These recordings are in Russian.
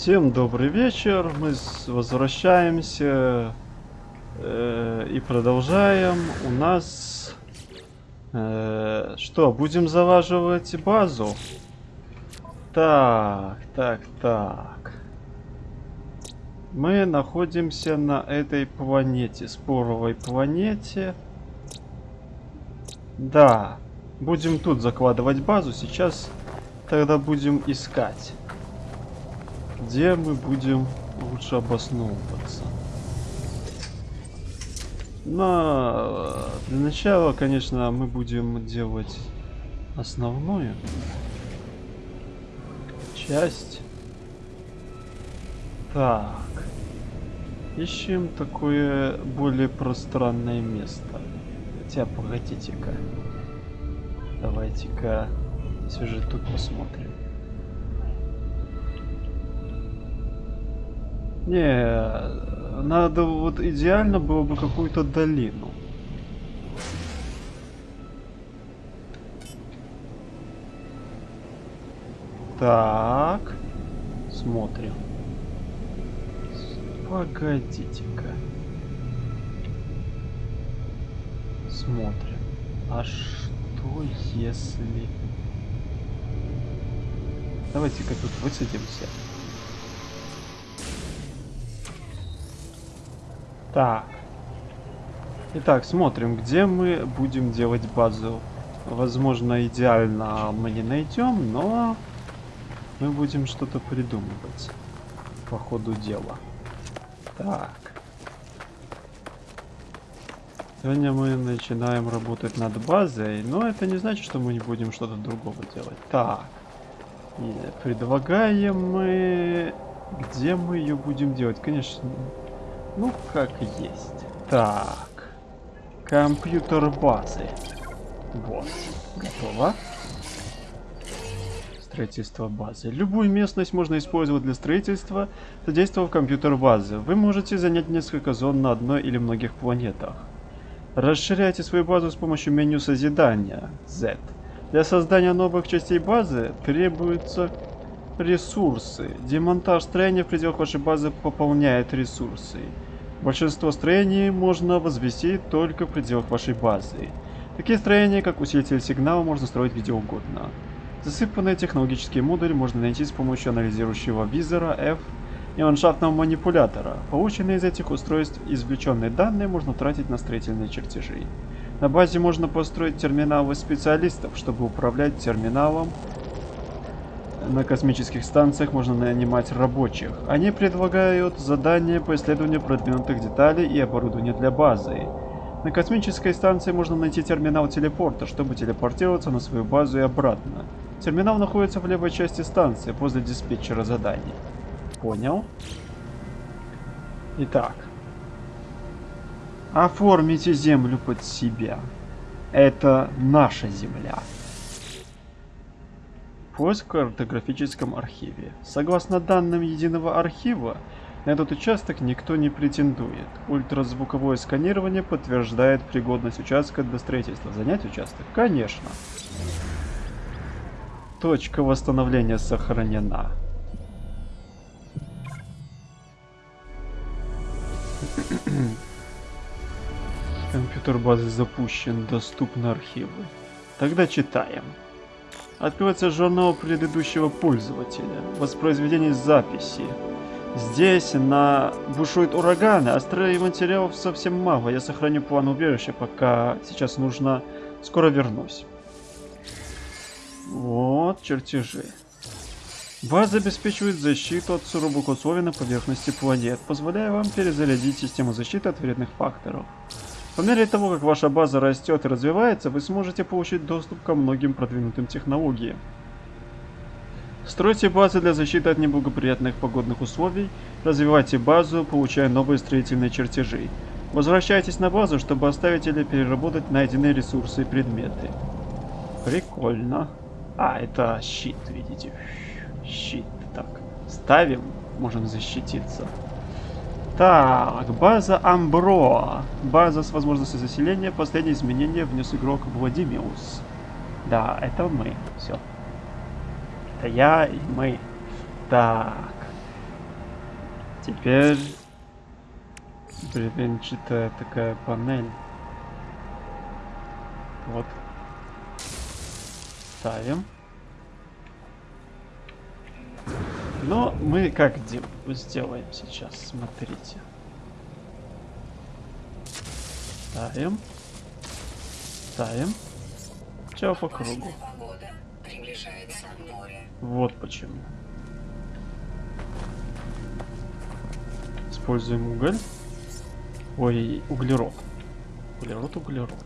Всем добрый вечер. Мы возвращаемся э, и продолжаем. У нас э, что? Будем залаживать базу. Так, так, так. Мы находимся на этой планете, споровой планете. Да, будем тут закладывать базу. Сейчас тогда будем искать где мы будем лучше обосновываться. Но для начала, конечно, мы будем делать основную часть. Так. Ищем такое более пространное место. Хотя, погодите-ка. Давайте-ка все же тут посмотрим. Не, надо вот идеально было бы какую-то долину. Так, смотрим. Погодите-ка. Смотрим. А что если... Давайте-ка тут высадимся. Так. Итак, смотрим, где мы будем делать базу. Возможно, идеально мы не найдем, но мы будем что-то придумывать по ходу дела. Так. Сегодня мы начинаем работать над базой, но это не значит, что мы не будем что-то другого делать. Так. Предлагаем мы... Где мы ее будем делать? Конечно, ну, как есть. Так. Компьютер базы. Вот. Готово. Строительство базы. Любую местность можно использовать для строительства, задействовав компьютер базы. Вы можете занять несколько зон на одной или многих планетах. Расширяйте свою базу с помощью меню созидания Z. Для создания новых частей базы требуются ресурсы. Демонтаж строения в пределах вашей базы пополняет ресурсы. Большинство строений можно возвести только в пределах вашей базы. Такие строения, как усилитель сигнала, можно строить где угодно. Засыпанные технологические модули можно найти с помощью анализирующего визора F и ландшафтного манипулятора. Полученные из этих устройств извлеченные данные можно тратить на строительные чертежи. На базе можно построить терминалы специалистов, чтобы управлять терминалом на космических станциях можно нанимать рабочих. Они предлагают задания по исследованию продвинутых деталей и оборудования для базы. На космической станции можно найти терминал телепорта, чтобы телепортироваться на свою базу и обратно. Терминал находится в левой части станции, возле диспетчера заданий. Понял? Итак. Оформите землю под себя. Это наша земля. Поиск в картографическом архиве. Согласно данным единого архива, на этот участок никто не претендует. Ультразвуковое сканирование подтверждает пригодность участка для строительства. Занять участок? Конечно. Точка восстановления сохранена. Компьютер базы запущен, доступны архивы. Тогда читаем. Открывается журнал предыдущего пользователя. Воспроизведение записи. Здесь на бушует ураганы, а материалов совсем мало. Я сохраню план убежища, пока сейчас нужно... Скоро вернусь. Вот чертежи. База обеспечивает защиту от суровых условий на поверхности планет, позволяя вам перезарядить систему защиты от вредных факторов. По мере того, как ваша база растет и развивается, вы сможете получить доступ ко многим продвинутым технологиям. Стройте базы для защиты от неблагоприятных погодных условий, развивайте базу, получая новые строительные чертежи. Возвращайтесь на базу, чтобы оставить или переработать найденные ресурсы и предметы. Прикольно. А, это щит, видите. Щит. Так, ставим, можем защититься. Так, база Амбро. База с возможностью заселения. Последнее изменение внес игрок Владимиус. Да, это мы. Все. Это я и мы. Так. Теперь бревенчатая такая панель. Вот. Ставим. Но мы как сделаем сейчас, смотрите. Ставим. Ставим. Все по кругу. Вот почему. Используем уголь. Ой, углерод. Углерод, углерод.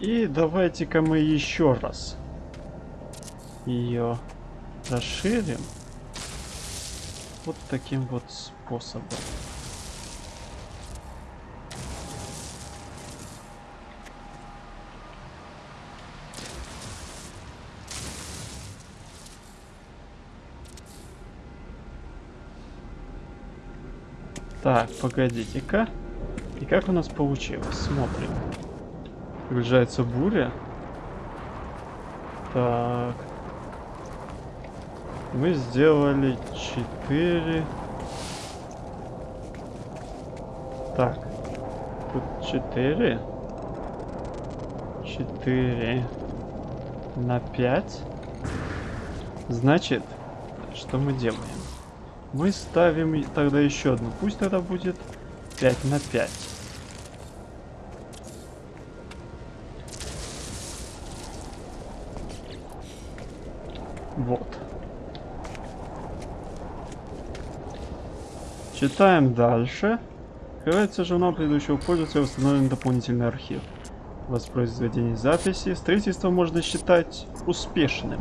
И давайте-ка мы еще раз ее расширим вот таким вот способом. Так, погодите-ка. И как у нас получилось? Смотрим. Приближается буря. Так. Мы сделали 4. Так. Тут 4. 4 на 5. Значит, что мы делаем? Мы ставим тогда еще одну. Пусть тогда будет 5 на 5. Вот. Читаем дальше. Открывается журнал предыдущего пользователя, установлен дополнительный архив. Воспроизведение записи. Строительство можно считать успешным.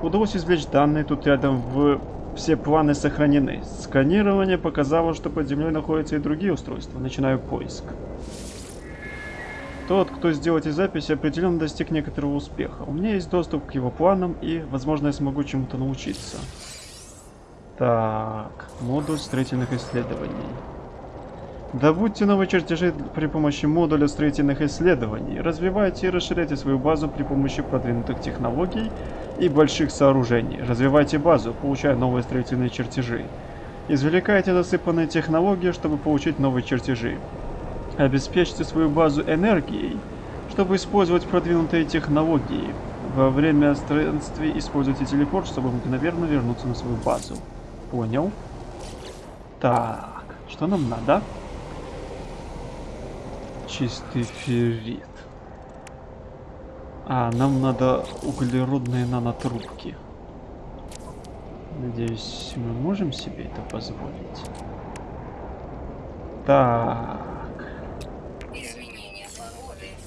Удалось извлечь данные тут рядом в все планы сохранены. Сканирование показало, что под землей находятся и другие устройства. Начинаю поиск. Тот, кто сделал эти записи, определенно достиг некоторого успеха. У меня есть доступ к его планам и, возможно, я смогу чему-то научиться. Так, модуль строительных исследований. Добудьте новые чертежи при помощи модуля строительных исследований. Развивайте и расширяйте свою базу при помощи продвинутых технологий и больших сооружений. Развивайте базу, получая новые строительные чертежи. Извлекайте засыпанные технологии, чтобы получить новые чертежи. Обеспечьте свою базу энергией, чтобы использовать продвинутые технологии. Во время странствий используйте телепорт, чтобы мгновенно вернуться на свою базу. Понял. Так, что нам надо? Чистый феррит. А, нам надо углеродные нанотрубки. Надеюсь, мы можем себе это позволить. Так.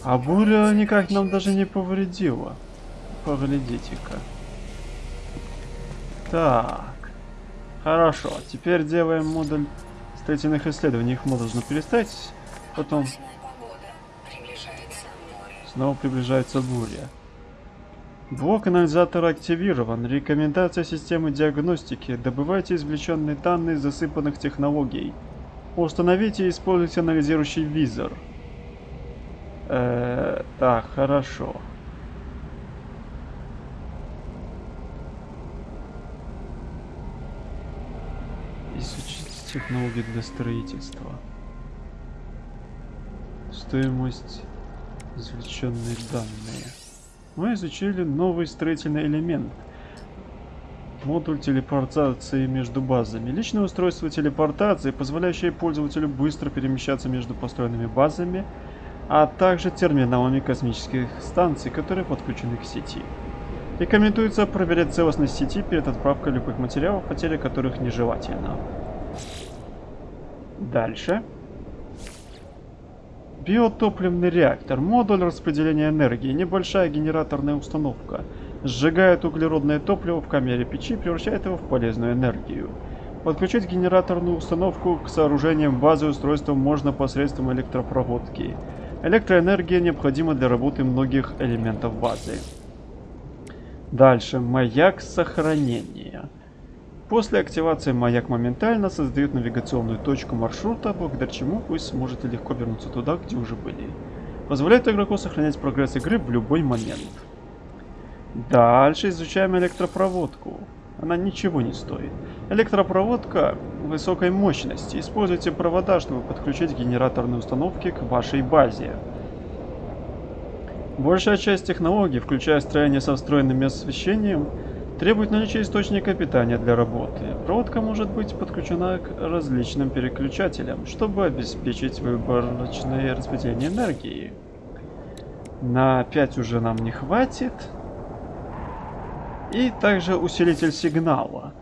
А буря никак нам даже не повредила. Поглядите-ка. Так. Хорошо. Теперь делаем модуль строительных исследований. Их можно перестать. Потом Снова приближается буря. Блок анализатора активирован. Рекомендация системы диагностики. Добывайте извлеченные данные засыпанных технологий. Установите и используйте анализирующий визор. Э, так, хорошо. Изучить технологии для строительства. Стоимость извлеченные данные. Мы изучили новый строительный элемент. Модуль телепортации между базами. Личное устройство телепортации, позволяющее пользователю быстро перемещаться между построенными базами, а также терминалами космических станций, которые подключены к сети. Рекомендуется проверять целостность сети перед отправкой любых материалов, потеря которых нежелательно. Дальше. Биотопливный реактор, модуль распределения энергии, небольшая генераторная установка. Сжигает углеродное топливо в камере печи, превращает его в полезную энергию. Подключить генераторную установку к сооружениям базы устройства можно посредством электропроводки. Электроэнергия необходима для работы многих элементов базы. Дальше. Маяк сохранения. После активации маяк моментально создает навигационную точку маршрута, благодаря чему вы сможете легко вернуться туда, где уже были. Позволяет игроку сохранять прогресс игры в любой момент. Дальше изучаем электропроводку. Она ничего не стоит. Электропроводка высокой мощности. Используйте провода, чтобы подключить генераторные установки к вашей базе. Большая часть технологий, включая строение со встроенным освещением, требует наличия источника питания для работы. Проводка может быть подключена к различным переключателям, чтобы обеспечить выборочное распределение энергии. На 5 уже нам не хватит. И также усилитель сигнала.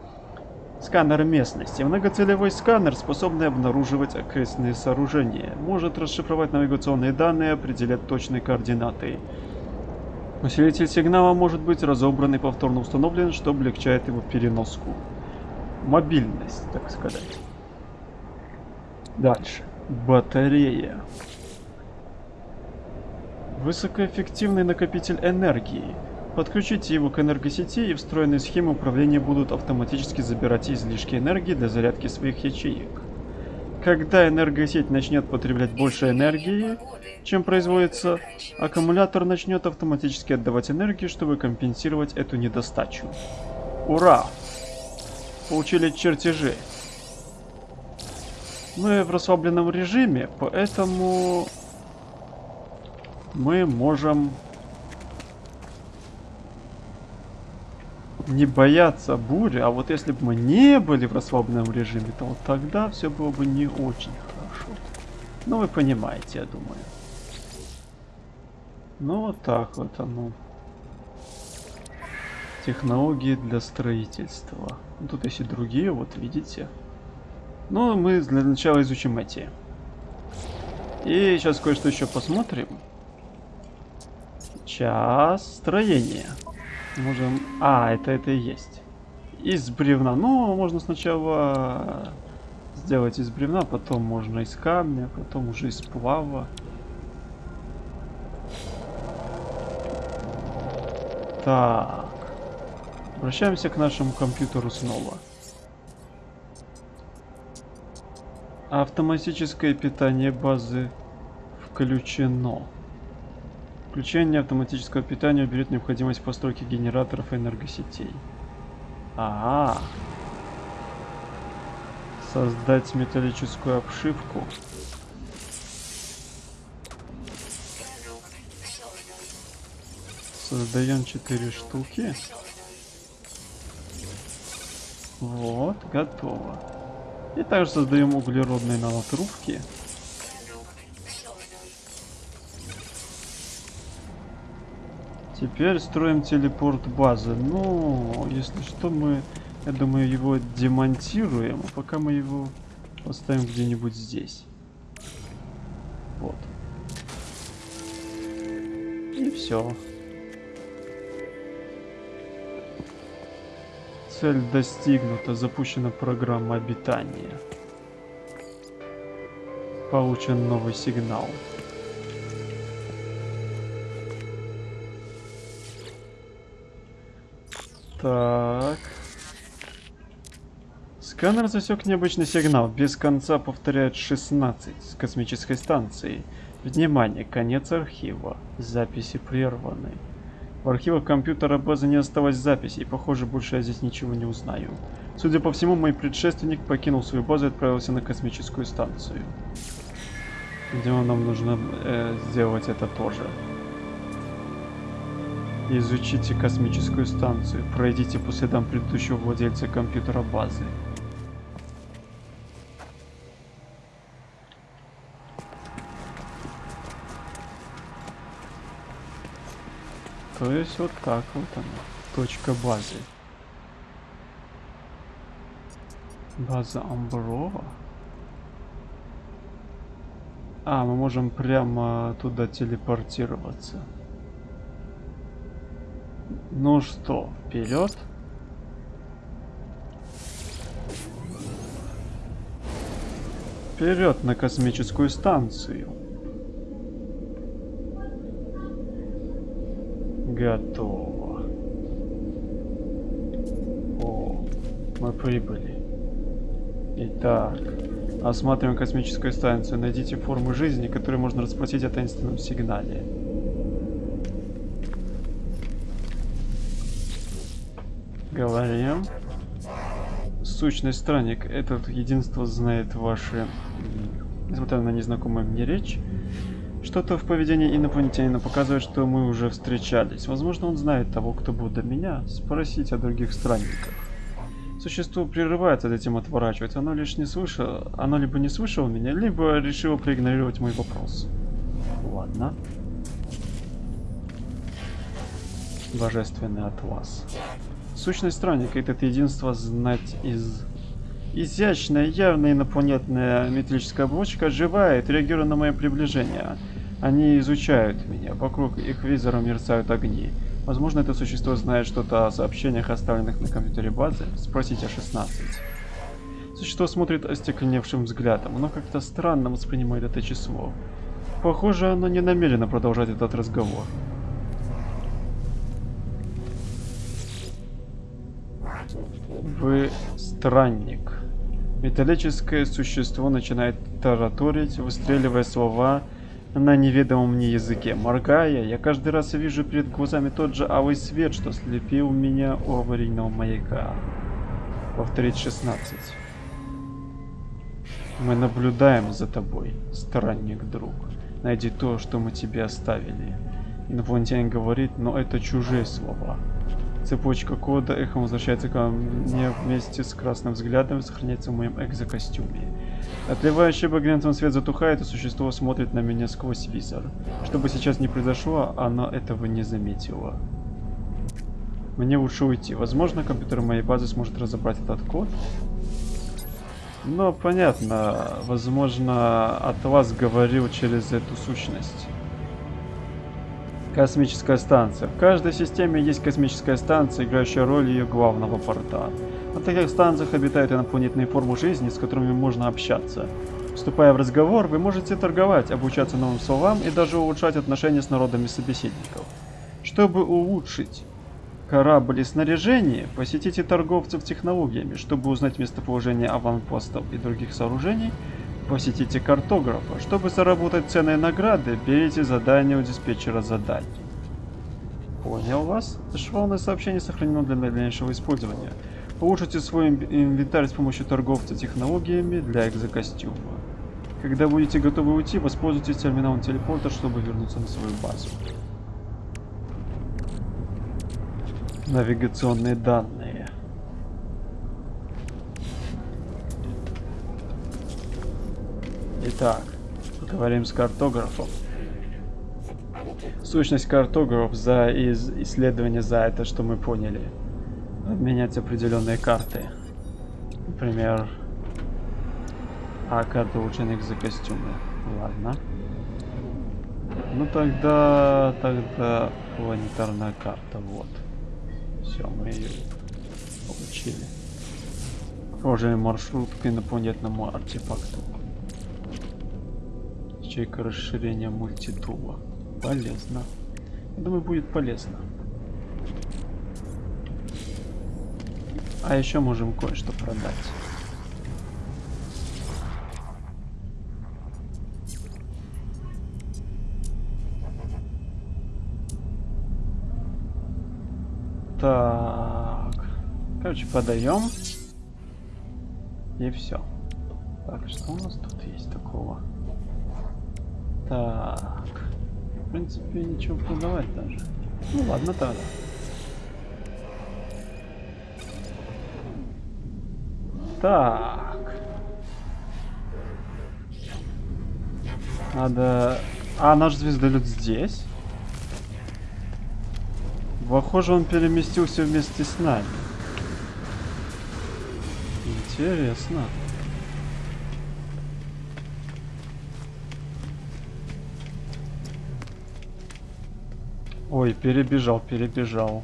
Сканер местности. Многоцелевой сканер, способный обнаруживать окрестные сооружения. Может расшифровать навигационные данные определять точные координаты. Усилитель сигнала может быть разобран и повторно установлен, что облегчает его переноску. Мобильность, так сказать. Дальше. Батарея. Высокоэффективный накопитель энергии. Подключите его к энергосети и встроенные схемы управления будут автоматически забирать излишки энергии для зарядки своих ячеек. Когда энергосеть начнет потреблять больше энергии, чем производится, аккумулятор начнет автоматически отдавать энергию, чтобы компенсировать эту недостачу. Ура! Получили чертежи. Мы в расслабленном режиме, поэтому мы можем не бояться бури, а вот если бы мы не были в расслабленном режиме, то вот тогда все было бы не очень хорошо. Ну, вы понимаете, я думаю. Ну, вот так вот оно. Технологии для строительства. Тут есть и другие, вот видите. Ну, мы для начала изучим эти. И сейчас кое-что еще посмотрим. Час строения. Можем... А, это это и есть. Из бревна. Ну, можно сначала сделать из бревна, потом можно из камня, потом уже из плава. Так. Обращаемся к нашему компьютеру снова. Автоматическое питание базы включено. Включение автоматического питания уберет необходимость постройки генераторов и энергосетей. А, -а, а Создать металлическую обшивку. Создаем 4 штуки. Вот, готово. И также создаем углеродные нанотрубки. Теперь строим телепорт базы. Ну, если что, мы, я думаю, его демонтируем. А пока мы его поставим где-нибудь здесь. Вот. И все. Цель достигнута. Запущена программа обитания. Получен новый сигнал. Так. Сканер засек необычный сигнал. Без конца повторяет 16 с космической станции. Внимание, конец архива. Записи прерваны. В архивах компьютера базы не осталось записей. Похоже, больше я здесь ничего не узнаю. Судя по всему, мой предшественник покинул свою базу и отправился на космическую станцию. Видимо, нам нужно э, сделать это тоже. Изучите космическую станцию. Пройдите по следам предыдущего владельца компьютера базы. То есть вот так вот она. Точка базы. База Амброва. А, мы можем прямо туда телепортироваться. Ну что, вперед? Вперед на космическую станцию. Готово. О, мы прибыли. Итак, осматриваем космическую станцию. Найдите формы жизни, которые можно расплатить о таинственном сигнале. Говорим. Сущность странник, этот единство знает ваши, несмотря на незнакомую мне речь, что-то в поведении инопланетянина показывает, что мы уже встречались. Возможно, он знает того, кто был до меня. Спросить о других странниках. Существо прерывается, затем отворачивается. Оно лишь не слышало, оно либо не слышало меня, либо решило проигнорировать мой вопрос. Ладно. Божественный от вас. Сущность странника этот единство знать из... Изящная, явная инопланетная металлическая оболочка оживает, реагируя на мое приближение. Они изучают меня. Вокруг их визора мерцают огни. Возможно, это существо знает что-то о сообщениях, оставленных на компьютере базы. Спросите о 16. Существо смотрит остекленевшим взглядом. Оно как-то странно воспринимает это число. Похоже, оно не намерено продолжать этот разговор. Вы странник. Металлическое существо начинает тараторить, выстреливая слова на неведомом мне языке. Моргая, я каждый раз вижу перед глазами тот же алый свет, что слепил меня у аварийного маяка. Повторить 16. Мы наблюдаем за тобой, странник-друг. Найди то, что мы тебе оставили. Инопланетянин говорит, но это чужие слова. Цепочка кода эхом возвращается ко мне вместе с красным взглядом сохраняется в моем экзокостюме. Отливающий багрянцем свет затухает, и существо смотрит на меня сквозь визор. Что бы сейчас ни произошло, оно этого не заметило. Мне лучше уйти. Возможно, компьютер моей базы сможет разобрать этот код. Но понятно, возможно, от вас говорил через эту сущность. Космическая станция. В каждой системе есть космическая станция, играющая роль ее главного порта. На таких станциях обитают инопланетные формы жизни, с которыми можно общаться. Вступая в разговор, вы можете торговать, обучаться новым словам и даже улучшать отношения с народами собеседников. Чтобы улучшить корабль и снаряжение, посетите торговцев технологиями. Чтобы узнать местоположение аванпостов и других сооружений, Посетите картографа. Чтобы заработать ценные награды, берите задание у диспетчера заданий. Понял вас. Швалное сообщение сохранено для дальнейшего использования. Улучшите свой инвентарь с помощью торговца технологиями для экзокостюма. Когда будете готовы уйти, воспользуйтесь терминалом телепорта, чтобы вернуться на свою базу. Навигационные данные. Итак, поговорим с картографом. Сущность картограф за из исследование за это, что мы поняли. Обменять определенные карты. Например, а карта улучшенных за костюмы. Ладно. Ну тогда, тогда планетарная карта, вот. Все, мы ее получили. Похожая маршрут к инопланетному артефакту. Ячейка расширения мультитула. Полезно. Я думаю, будет полезно. А еще можем кое-что продать. Так. Короче, подаем. И все. Так, что у нас тут есть такого? Так. В принципе, ничего продавать даже. Ну ладно тогда. Так. Надо... А, наш звездолет здесь? Похоже, он переместился вместе с нами. Интересно. Ой, перебежал, перебежал.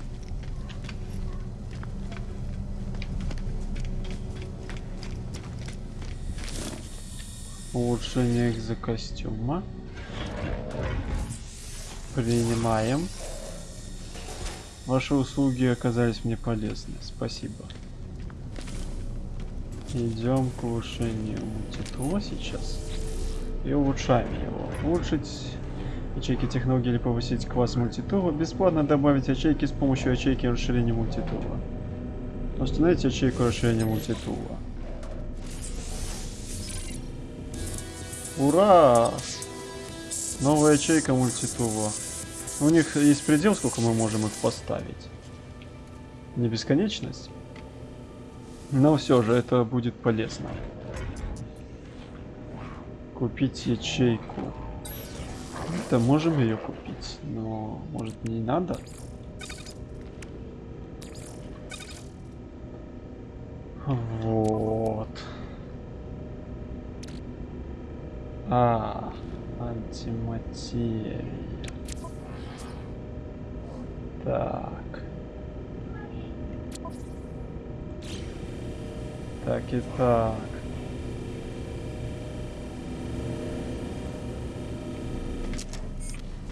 Улучшение экзокостюма. Принимаем. Ваши услуги оказались мне полезны. Спасибо. Идем к улучшению титула сейчас. И улучшаем его. Улучшить ячейки технологии или повысить класс мультитула, бесплатно добавить ячейки с помощью ячейки расширения мультитула. Установите ячейку расширения мультитула. Ура! Новая ячейка мультитула. У них есть предел, сколько мы можем их поставить. Не бесконечность. Но все же это будет полезно. Купить ячейку. Это можем ее купить, но может не надо? Вот. А, антиматерия. Так. Так и так.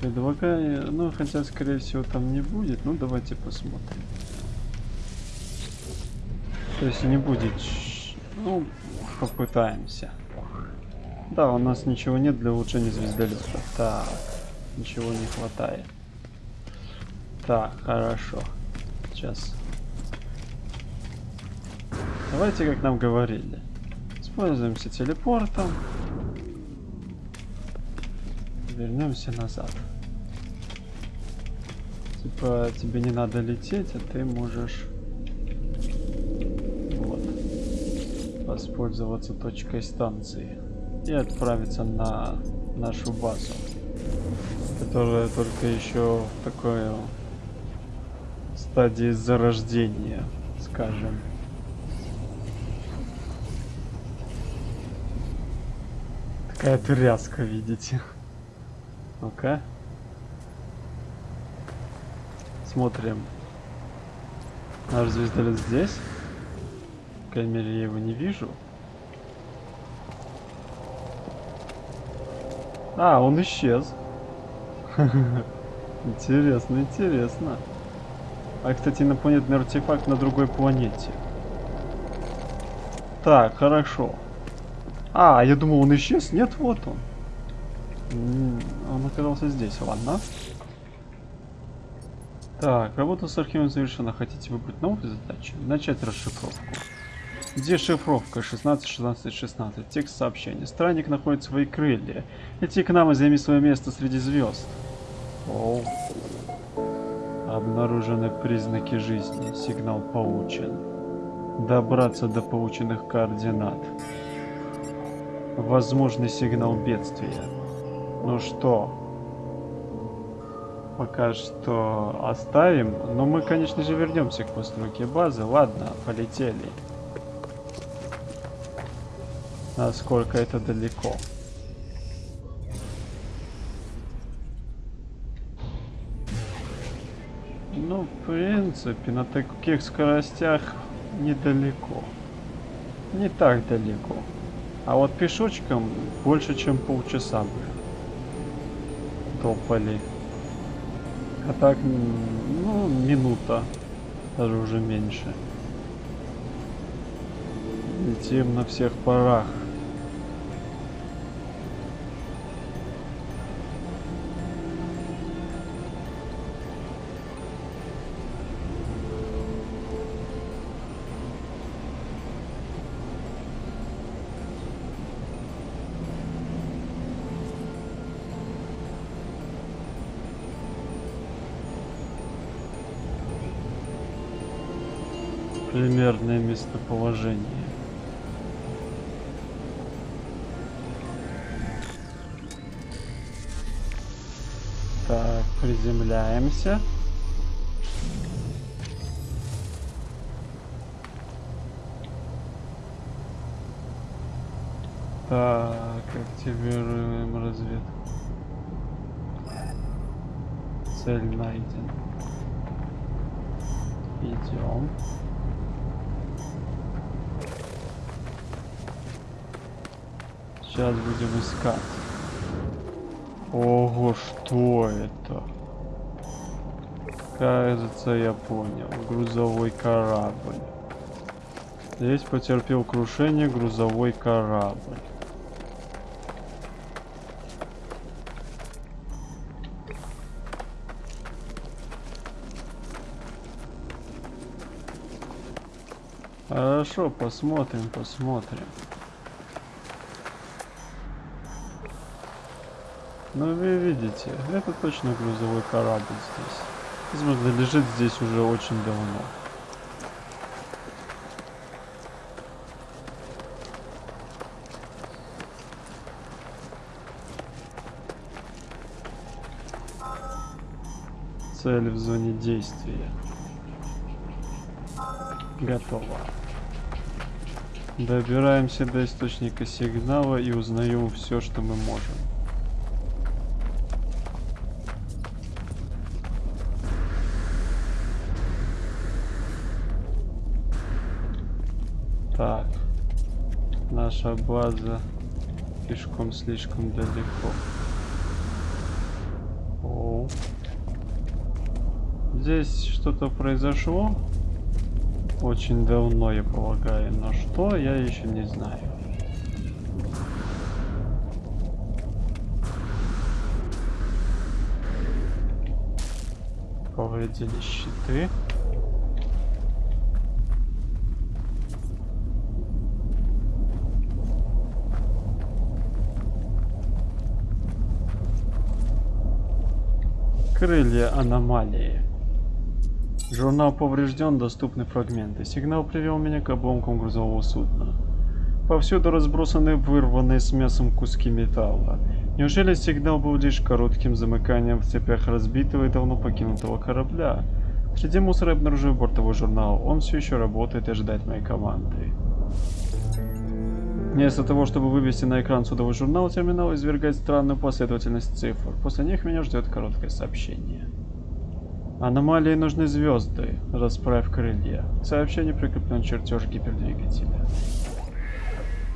Предлагаю, ну хотя скорее всего там не будет, ну давайте посмотрим. То есть не будет, ну попытаемся. Да, у нас ничего нет для улучшения звездолета. Так, ничего не хватает. Так, хорошо. Сейчас Давайте, как нам говорили. Используемся телепортом. Вернемся назад. Типа, тебе не надо лететь, а ты можешь... Вот. Воспользоваться точкой станции. И отправиться на нашу базу. Которая только еще в такой стадии зарождения, скажем. Какая тряска, видите. Ну-ка. Смотрим. Наш звездолет здесь. По крайней мере, я его не вижу. А, он исчез. Интересно, интересно. А, кстати, инопланетный артефакт на другой планете. Так, хорошо. А, я думал, он исчез. Нет, вот он. Он оказался здесь. Ладно. Так, работа с архивом завершена. Хотите выбрать новую задачу? Начать расшифровку. Где шифровка 16, 16, 16? Текст сообщения. Странник находит свои крылья. Лети к нам и займи свое место среди звезд. Оу. Обнаружены признаки жизни. Сигнал получен. Добраться до полученных координат. Возможный сигнал бедствия. Ну что, пока что оставим. Но мы, конечно же, вернемся к постройке базы. Ладно, полетели. Насколько это далеко. Ну, в принципе, на таких скоростях недалеко. Не так далеко. А вот пешочком больше, чем полчаса бы топали. А так, ну, минута. Даже уже меньше. Летим на всех парах. Примерное местоположение. Так, приземляемся. Так, активируем разведку. Цель найдена. Идем. Сейчас будем искать. Ого, что это? Кажется, я понял. Грузовой корабль. Здесь потерпел крушение грузовой корабль. Хорошо, посмотрим, посмотрим. Ну вы видите, это точно грузовой корабль здесь. Возможно, лежит здесь уже очень давно. Цель в зоне действия. Готово. Добираемся до источника сигнала и узнаем все, что мы можем. Наша база пешком слишком далеко. О. Здесь что-то произошло. Очень давно, я полагаю. Но что, я еще не знаю. Повредили щиты. Крылья аномалии. Журнал поврежден, доступны фрагменты. Сигнал привел меня к обломкам грузового судна. Повсюду разбросаны вырванные с мясом куски металла. Неужели сигнал был лишь коротким замыканием в цепях разбитого и давно покинутого корабля? Среди мусора обнаружил бортовой журнал. Он все еще работает и ожидает моей команды. Вместо того, чтобы вывести на экран судовой журнал, терминал извергает странную последовательность цифр. После них меня ждет короткое сообщение. Аномалии нужны звезды. Расправь крылья. Сообщение прикреплен чертеж гипердвигателя.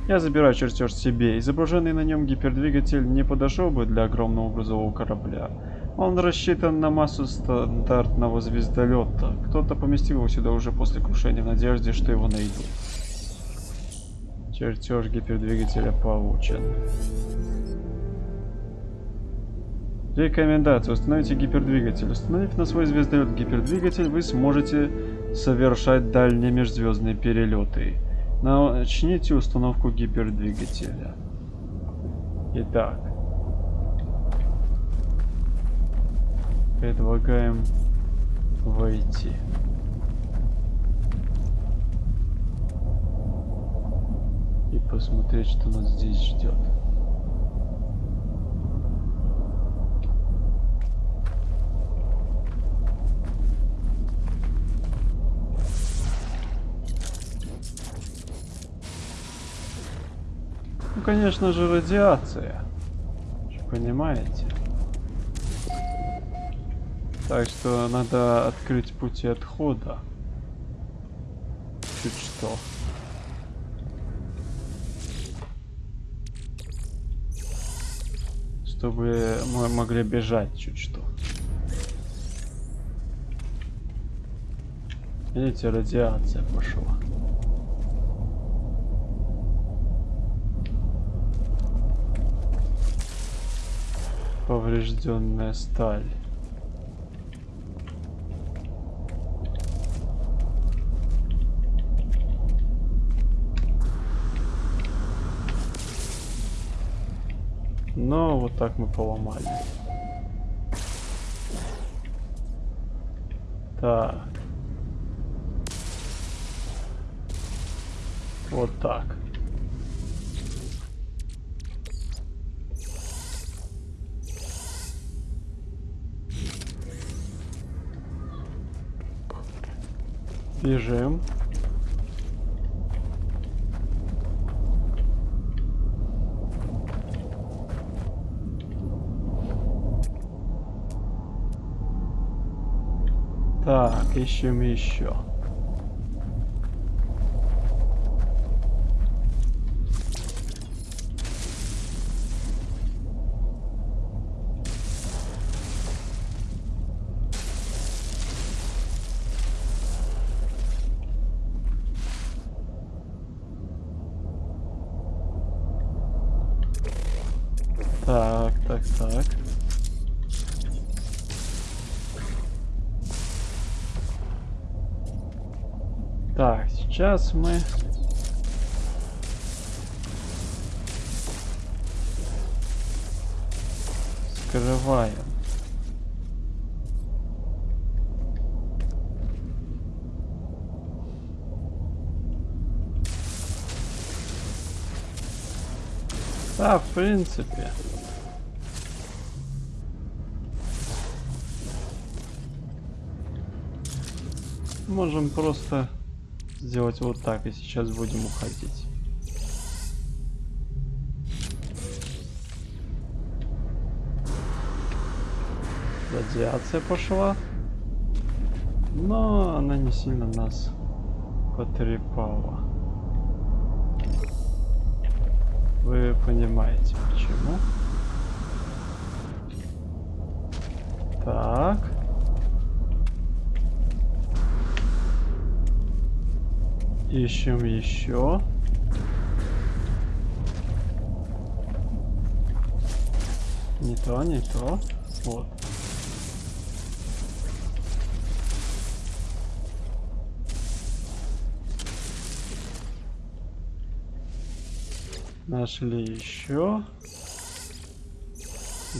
Я забираю чертеж себе. Изображенный на нем гипердвигатель не подошел бы для огромного грузового корабля. Он рассчитан на массу стандартного звездолета. Кто-то поместил его сюда уже после крушения в надежде, что его найдут. Чертеж гипердвигателя получен. Рекомендация. Установите гипердвигатель. Установив на свой звездолет гипердвигатель, вы сможете совершать дальние межзвездные перелеты. Начните установку гипердвигателя. Итак. Предлагаем войти. Посмотреть, что нас здесь ждет. Ну, конечно же, радиация. Понимаете? Так что надо открыть пути отхода. Чуть что. Чтобы мы могли бежать чуть что. Видите, радиация пошла. Поврежденная сталь. Но вот так мы поломали. Так. Вот так. Бежим. Так, ищем еще. Сейчас мы... Скрываем. Да, в принципе. Можем просто сделать вот так, и сейчас будем уходить. Радиация пошла. Но она не сильно нас потрепала. Вы понимаете почему. Так. Ищем еще. Не то, не то. Вот. Нашли еще.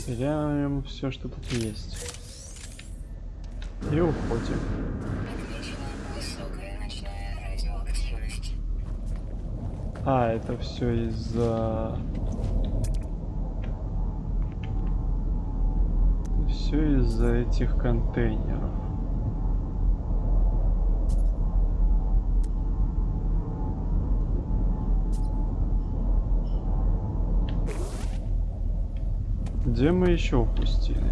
Берем все, что тут есть. И уходим. А, это все из-за... Все из-за этих контейнеров. Где мы еще упустили?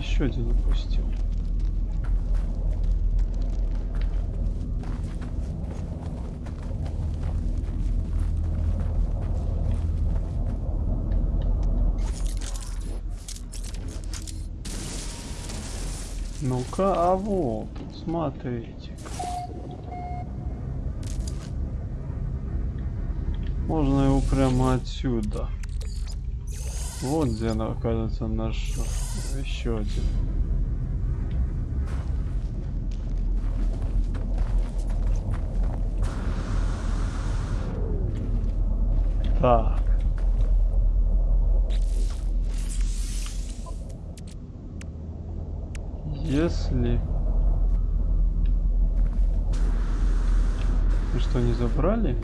Еще один упустил. Ну-ка, а вот, смотрите-ка. Можно его прямо отсюда. Вот где она, оказывается, наш еще один. Так. Если... Мы что, не забрали?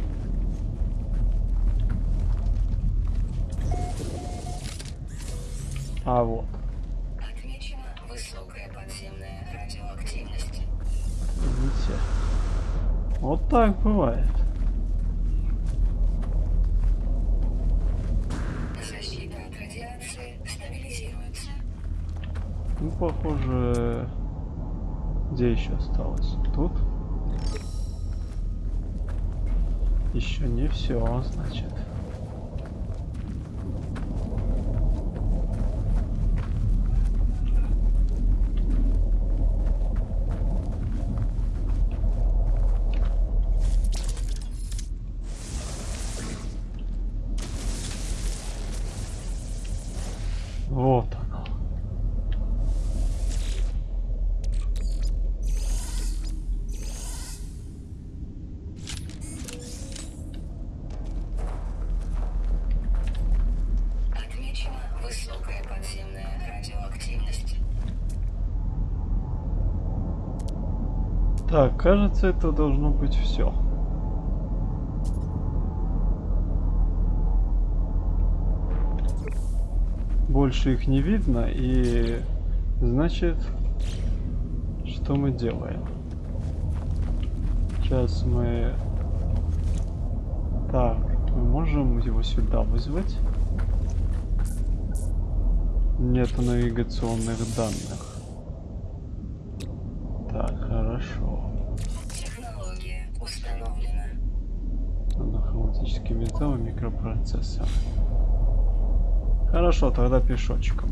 А вот. Вот так бывает. Ну, похоже... Где еще осталось? Тут? Еще не все, значит. Так, кажется, это должно быть все. Больше их не видно, и значит, что мы делаем? Сейчас мы... Так, мы можем его сюда вызвать. Нету навигационных данных. И микропроцессор. Хорошо, тогда пешочком.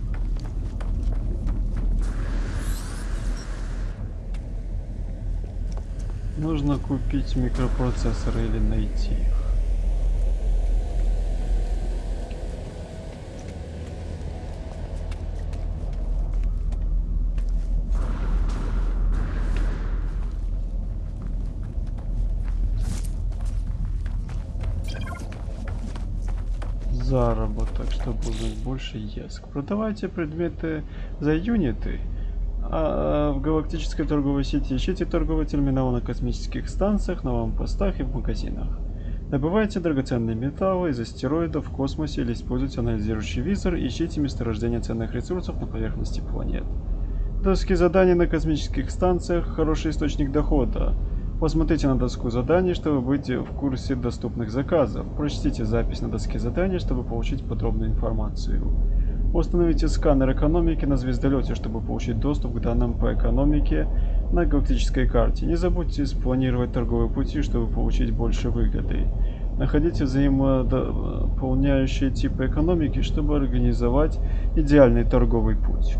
Нужно купить микропроцессоры или найти их. Чтобы узнать больше ЕСК. Продавайте предметы за юниты. А в галактической торговой сети ищите торговые терминалы на космических станциях, на вампостах и в магазинах. Добывайте драгоценные металлы из астероидов в космосе или используйте анализирующий визор и ищите месторождение ценных ресурсов на поверхности планет. Доски заданий на космических станциях – хороший источник дохода. Посмотрите на доску заданий, чтобы быть в курсе доступных заказов. Прочтите запись на доске заданий, чтобы получить подробную информацию. Установите сканер экономики на звездолете, чтобы получить доступ к данным по экономике на галактической карте. Не забудьте спланировать торговые пути, чтобы получить больше выгоды. Находите взаимодополняющие типы экономики, чтобы организовать идеальный торговый путь.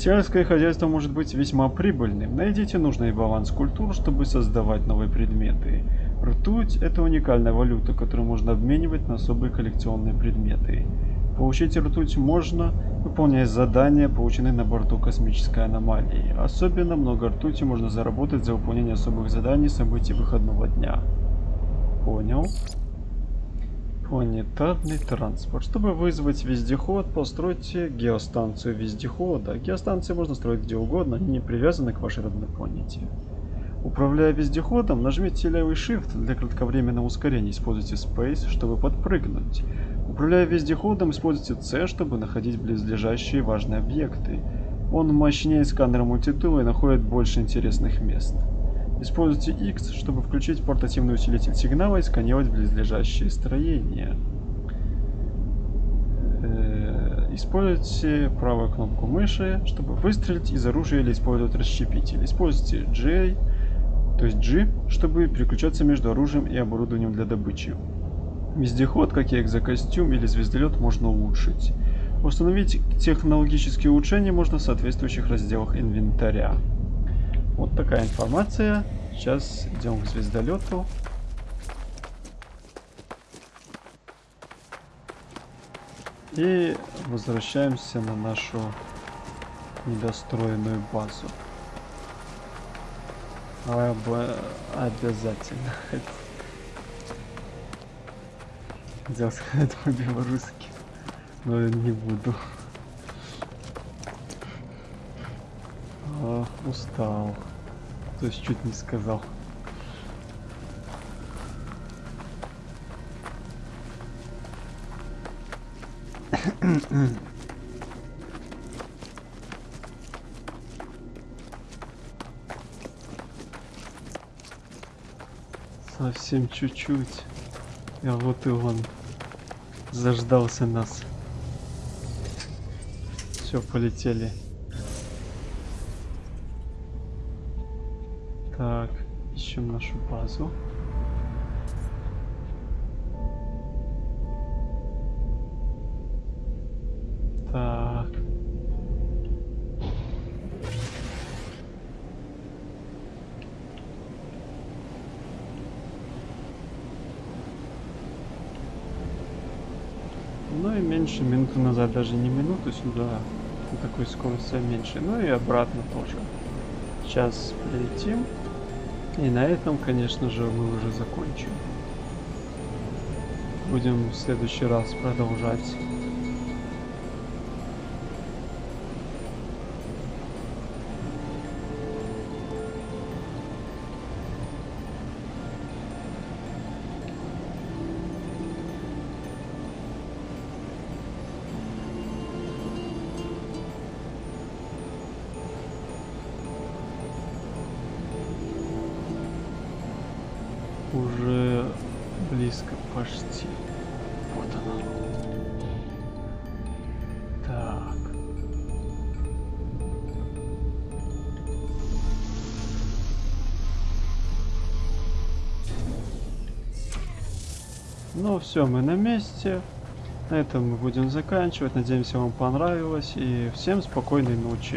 Сельское хозяйство может быть весьма прибыльным. Найдите нужный баланс культур, чтобы создавать новые предметы. Ртуть – это уникальная валюта, которую можно обменивать на особые коллекционные предметы. Получить ртуть можно, выполняя задания, полученные на борту космической аномалии. Особенно много ртути можно заработать за выполнение особых заданий событий выходного дня. Понял. Планетарный транспорт. Чтобы вызвать вездеход, постройте геостанцию вездехода. Геостанции можно строить где угодно, они не привязаны к вашей родной планете. Управляя вездеходом, нажмите левый Shift для кратковременного ускорения, используйте Space, чтобы подпрыгнуть. Управляя вездеходом, используйте C, чтобы находить близлежащие важные объекты. Он мощнее сканера мультитула и находит больше интересных мест. Используйте X, чтобы включить портативный усилитель сигнала и сканировать близлежащие строения. Э, используйте правую кнопку мыши, чтобы выстрелить из оружия или использовать расщепитель. Используйте J, то есть G, чтобы переключаться между оружием и оборудованием для добычи. Вездеход, как и экзокостюм или звездолет, можно улучшить. Установить технологические улучшения можно в соответствующих разделах инвентаря. Вот такая информация. Сейчас идем к звездолету. И возвращаемся на нашу недостроенную базу. Об... Обязательно. Хотел сказать по-белорусски, но не буду. Устал. То есть чуть не сказал. Совсем чуть-чуть. А вот и он. Заждался нас. Все, полетели. Базу. Так. Ну и меньше минуты назад, даже не минуту сюда, на такой скорости а меньше, ну и обратно тоже. Сейчас прилетим. И на этом, конечно же, мы уже закончим. Будем в следующий раз продолжать. Все, мы на месте. На этом мы будем заканчивать. Надеемся, вам понравилось. И всем спокойной ночи.